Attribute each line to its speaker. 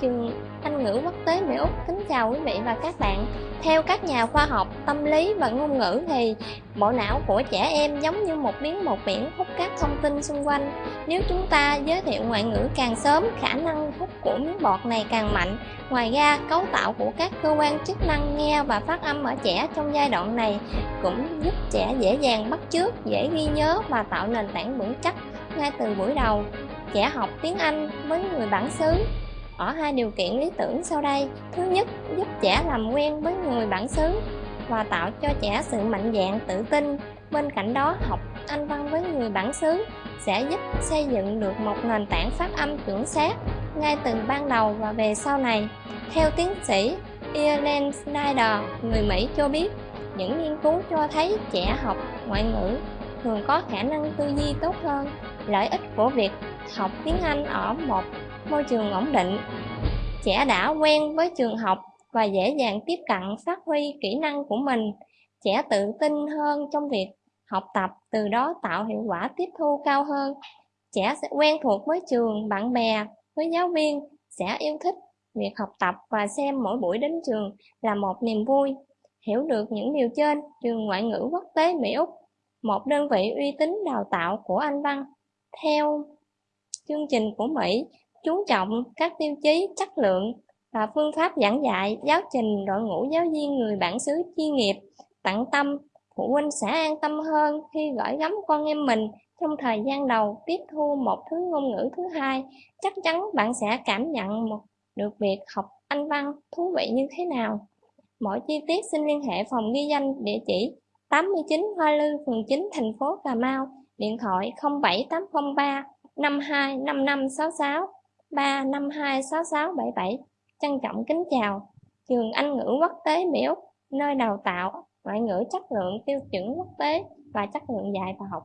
Speaker 1: trường Anh ngữ quốc tế Mỹ Úc kính chào quý vị và các bạn. Theo các nhà khoa học tâm lý và ngôn ngữ thì bộ não của trẻ em giống như một miếng một biển hút các thông tin xung quanh. Nếu chúng ta giới thiệu ngoại ngữ càng sớm, khả năng hút của miếng bọt này càng mạnh. Ngoài ra, cấu tạo của các cơ quan chức năng nghe và phát âm ở trẻ trong giai đoạn này cũng giúp trẻ dễ dàng bắt chước, dễ ghi nhớ và tạo nền tảng vững chắc ngay từ buổi đầu trẻ học tiếng Anh với người bản xứ ở hai điều kiện lý tưởng sau đây. Thứ nhất, giúp trẻ làm quen với người bản xứ và tạo cho trẻ sự mạnh dạn tự tin. Bên cạnh đó, học anh văn với người bản xứ sẽ giúp xây dựng được một nền tảng phát âm chuẩn xác ngay từ ban đầu và về sau này. Theo tiến sĩ Ian Snyder người Mỹ cho biết, những nghiên cứu cho thấy trẻ học ngoại ngữ thường có khả năng tư duy tốt hơn. Lợi ích của việc học tiếng Anh ở một môi trường ổn định. Trẻ đã quen với trường học và dễ dàng tiếp cận phát huy kỹ năng của mình. Trẻ tự tin hơn trong việc học tập, từ đó tạo hiệu quả tiếp thu cao hơn. Trẻ sẽ quen thuộc với trường, bạn bè, với giáo viên, sẽ yêu thích việc học tập và xem mỗi buổi đến trường là một niềm vui. Hiểu được những điều trên, trường ngoại ngữ quốc tế Mỹ Úc, một đơn vị uy tín đào tạo của Anh Văn, theo chương trình của Mỹ chú trọng các tiêu chí chất lượng và phương pháp giảng dạy giáo trình đội ngũ giáo viên người bản xứ chuyên nghiệp tận tâm phụ huynh sẽ an tâm hơn khi gửi gắm con em mình trong thời gian đầu tiếp thu một thứ ngôn ngữ thứ hai. Chắc chắn bạn sẽ cảm nhận một được việc học anh văn thú vị như thế nào. Mọi chi tiết xin liên hệ phòng ghi danh địa chỉ 89 Hoa Lư, phường 9, thành phố Cà Mau, điện thoại 07803 525566 3526677 Trân trọng kính chào. Trường Anh ngữ quốc tế Mỹ Úc nơi đào tạo, ngoại ngữ chất lượng tiêu chuẩn quốc tế và chất lượng dạy và học.